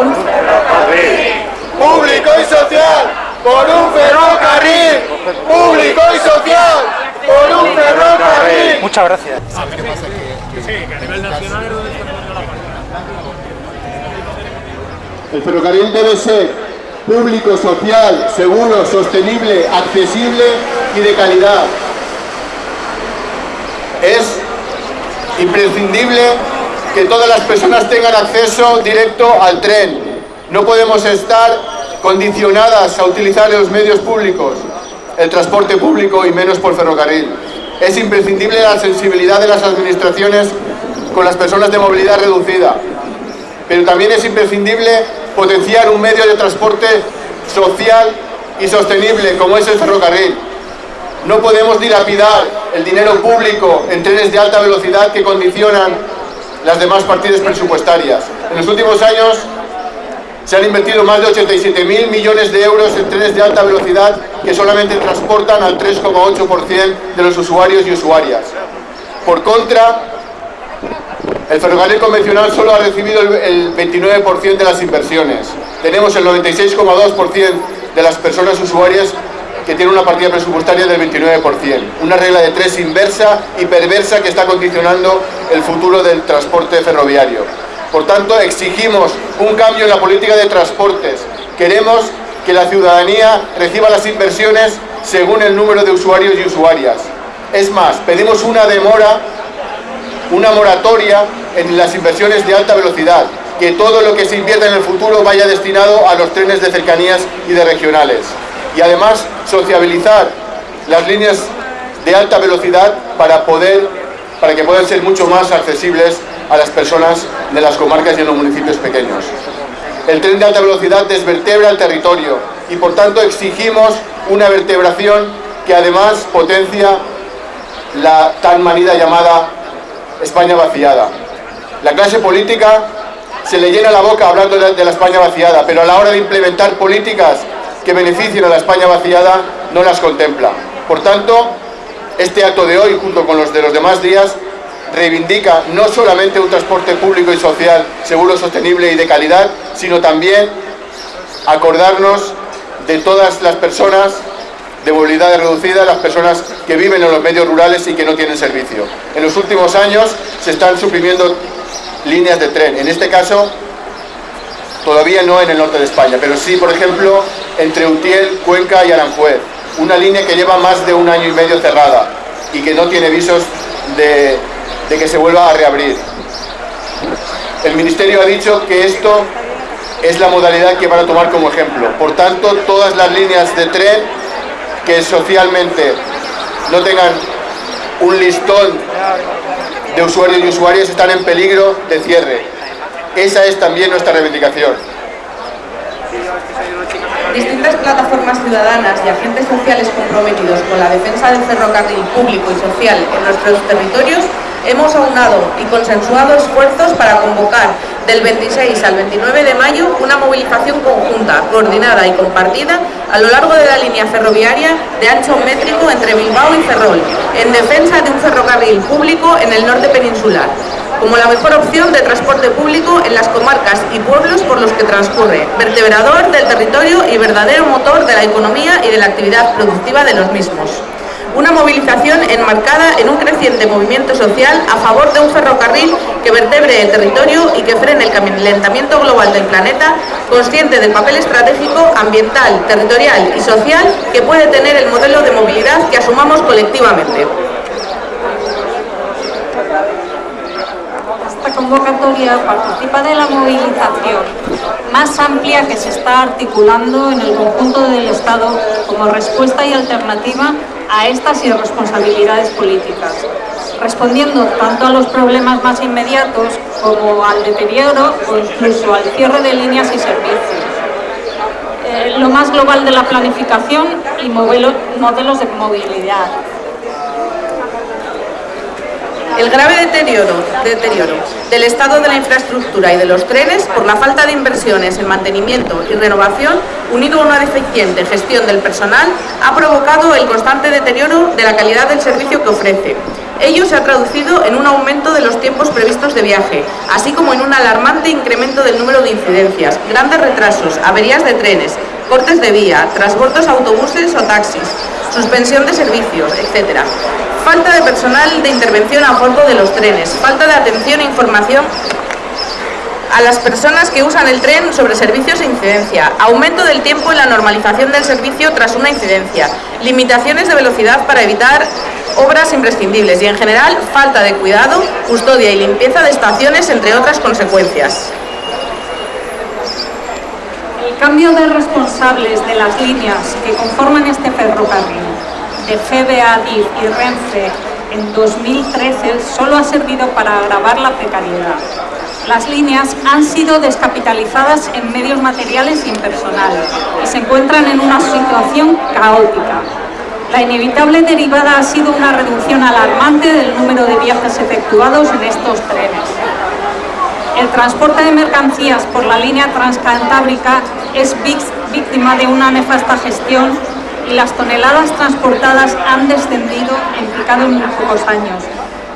un ferrocarril. Público y social por un ferrocarril. Público y social por un ferrocarril. Muchas gracias. El ferrocarril debe ser público, social, seguro, sostenible, accesible y de calidad. Es imprescindible que todas las personas tengan acceso directo al tren. No podemos estar condicionadas a utilizar los medios públicos, el transporte público y menos por ferrocarril. Es imprescindible la sensibilidad de las administraciones con las personas de movilidad reducida, pero también es imprescindible potenciar un medio de transporte social y sostenible como es el ferrocarril. No podemos dilapidar el dinero público en trenes de alta velocidad que condicionan las demás partidas presupuestarias. En los últimos años se han invertido más de 87.000 millones de euros en trenes de alta velocidad que solamente transportan al 3,8% de los usuarios y usuarias. Por contra, el ferrocarril convencional solo ha recibido el 29% de las inversiones. Tenemos el 96,2% de las personas usuarias que tienen una partida presupuestaria del 29%. Una regla de tres inversa y perversa que está condicionando el futuro del transporte ferroviario. Por tanto, exigimos un cambio en la política de transportes. Queremos que la ciudadanía reciba las inversiones según el número de usuarios y usuarias. Es más, pedimos una demora, una moratoria en las inversiones de alta velocidad, que todo lo que se invierta en el futuro vaya destinado a los trenes de cercanías y de regionales. Y además, sociabilizar las líneas de alta velocidad para, poder, para que puedan ser mucho más accesibles a las personas de las comarcas y en los municipios pequeños. El tren de alta velocidad desvertebra el territorio y por tanto exigimos una vertebración que además potencia la tan manida llamada España vaciada. La clase política se le llena la boca hablando de la España vaciada, pero a la hora de implementar políticas que beneficien a la España vaciada no las contempla. Por tanto, este acto de hoy, junto con los de los demás días, reivindica no solamente un transporte público y social seguro, sostenible y de calidad, sino también acordarnos de todas las personas de movilidad reducida, las personas que viven en los medios rurales y que no tienen servicio. En los últimos años se están suprimiendo líneas de tren, en este caso todavía no en el norte de España, pero sí, por ejemplo, entre Utiel, Cuenca y Aranjuez, una línea que lleva más de un año y medio cerrada y que no tiene visos de, que se vuelva a reabrir. El Ministerio ha dicho que esto es la modalidad que van a tomar como ejemplo. Por tanto, todas las líneas de tren que socialmente no tengan un listón de usuarios y usuarias están en peligro de cierre. Esa es también nuestra reivindicación. Distintas plataformas ciudadanas y agentes sociales comprometidos con la defensa del ferrocarril público y social en nuestros territorios hemos aunado y consensuado esfuerzos para convocar del 26 al 29 de mayo una movilización conjunta, coordinada y compartida a lo largo de la línea ferroviaria de ancho métrico entre Bilbao y Ferrol, en defensa de un ferrocarril público en el norte peninsular, como la mejor opción de transporte público en las comarcas y pueblos por los que transcurre, vertebrador del territorio y verdadero motor de la economía y de la actividad productiva de los mismos una movilización enmarcada en un creciente movimiento social a favor de un ferrocarril que vertebre el territorio y que frene el calentamiento global del planeta, consciente del papel estratégico, ambiental, territorial y social que puede tener el modelo de movilidad que asumamos colectivamente. Convocatoria participa de la movilización más amplia que se está articulando en el conjunto del Estado como respuesta y alternativa a estas irresponsabilidades políticas, respondiendo tanto a los problemas más inmediatos como al deterioro o incluso al cierre de líneas y servicios. Eh, lo más global de la planificación y modelos de movilidad, el grave deterioro, del estado de la infraestructura y de los trenes por la falta de inversiones en mantenimiento y renovación, unido a una deficiente gestión del personal, ha provocado el constante deterioro de la calidad del servicio que ofrece, Ello se ha traducido en un aumento de los tiempos previstos de viaje, así como en un alarmante incremento del número de incidencias, grandes retrasos, averías de trenes, cortes de vía, transbordos autobuses o taxis, suspensión de servicios, etc. Falta de personal de intervención a bordo de los trenes, falta de atención e información a las personas que usan el tren sobre servicios e incidencia, aumento del tiempo en la normalización del servicio tras una incidencia, limitaciones de velocidad para evitar obras imprescindibles y en general falta de cuidado, custodia y limpieza de estaciones entre otras consecuencias. El cambio de responsables de las líneas que conforman este ferrocarril, de FBA, DIF y Renfe, en 2013 solo ha servido para agravar la precariedad. Las líneas han sido descapitalizadas en medios materiales y en personal y se encuentran en una situación caótica. La inevitable derivada ha sido una reducción alarmante del número de viajes efectuados en estos trenes. El transporte de mercancías por la línea transcantábrica es víctima de una nefasta gestión y las toneladas transportadas han descendido en picado en muy pocos años,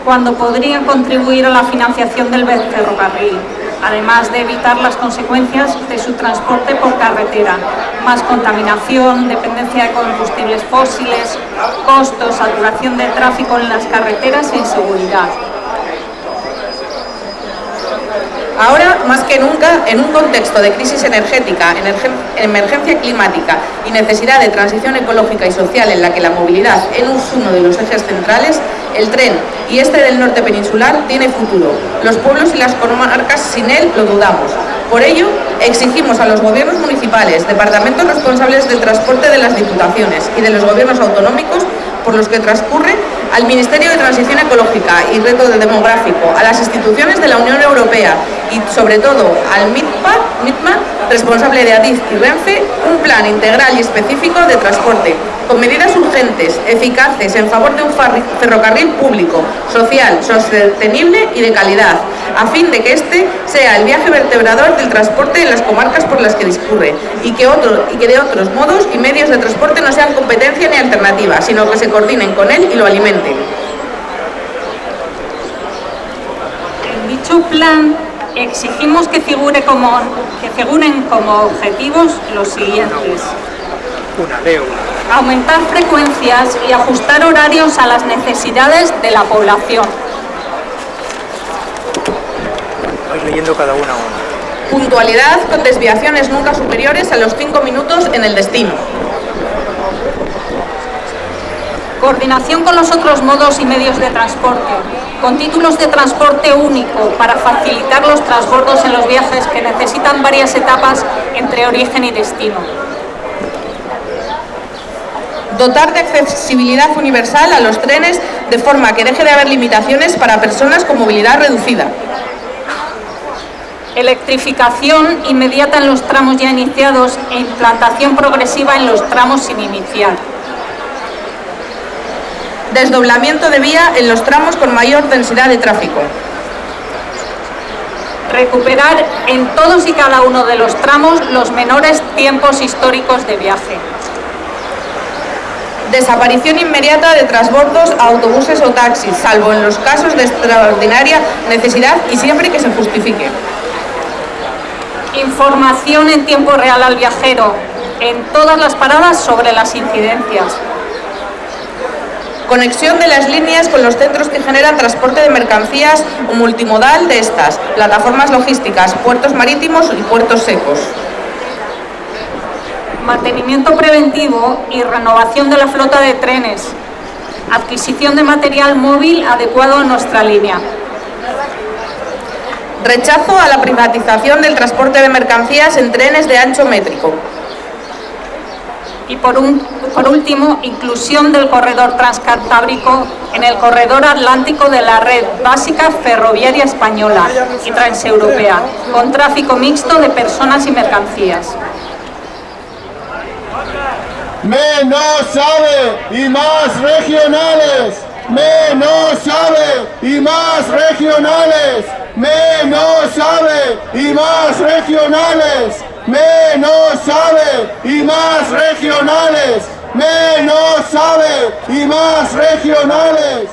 cuando podrían contribuir a la financiación del ferrocarril, además de evitar las consecuencias de su transporte por carretera, más contaminación, dependencia de combustibles fósiles, costos, saturación de tráfico en las carreteras e inseguridad. Ahora, más que nunca, en un contexto de crisis energética, emergencia climática y necesidad de transición ecológica y social en la que la movilidad es uno de los ejes centrales, el tren y este del norte peninsular tiene futuro. Los pueblos y las comarcas sin él lo dudamos. Por ello, exigimos a los gobiernos municipales, departamentos responsables del transporte de las diputaciones y de los gobiernos autonómicos por los que transcurre al Ministerio de Transición Ecológica y Reto Demográfico, a las instituciones de la Unión Europea y sobre todo al MITMA, responsable de ADIF y Renfe, un plan integral y específico de transporte, con medidas urgentes, eficaces, en favor de un ferrocarril público, social, sostenible y de calidad, a fin de que este sea el viaje vertebrador del transporte en las comarcas por las que discurre y que, otro, y que de otros modos y medios de transporte no sean competencia ni alternativa, sino que se coordinen con él y lo alimenten. En dicho plan exigimos que, figure como, que figuren como objetivos los siguientes. Aumentar frecuencias y ajustar horarios a las necesidades de la población. leyendo cada una Puntualidad con desviaciones nunca superiores a los 5 minutos en el destino. Coordinación con los otros modos y medios de transporte, con títulos de transporte único para facilitar los transbordos en los viajes que necesitan varias etapas entre origen y destino. Dotar de accesibilidad universal a los trenes de forma que deje de haber limitaciones para personas con movilidad reducida. Electrificación inmediata en los tramos ya iniciados e implantación progresiva en los tramos sin iniciar desdoblamiento de vía en los tramos con mayor densidad de tráfico. Recuperar en todos y cada uno de los tramos los menores tiempos históricos de viaje. Desaparición inmediata de transbordos a autobuses o taxis, salvo en los casos de extraordinaria necesidad y siempre que se justifique. Información en tiempo real al viajero en todas las paradas sobre las incidencias conexión de las líneas con los centros que generan transporte de mercancías o multimodal de estas, plataformas logísticas, puertos marítimos y puertos secos. Mantenimiento preventivo y renovación de la flota de trenes. Adquisición de material móvil adecuado a nuestra línea. Rechazo a la privatización del transporte de mercancías en trenes de ancho métrico. Y por, último, inclusión del corredor transcantábrico en el corredor atlántico de la red básica ferroviaria española y transeuropea, con tráfico mixto de personas y mercancías. Menos sabe y más regionales. Menos sabe y más regionales. Menos sabe y más regionales menos sabe y más regionales, menos sabe y más regionales.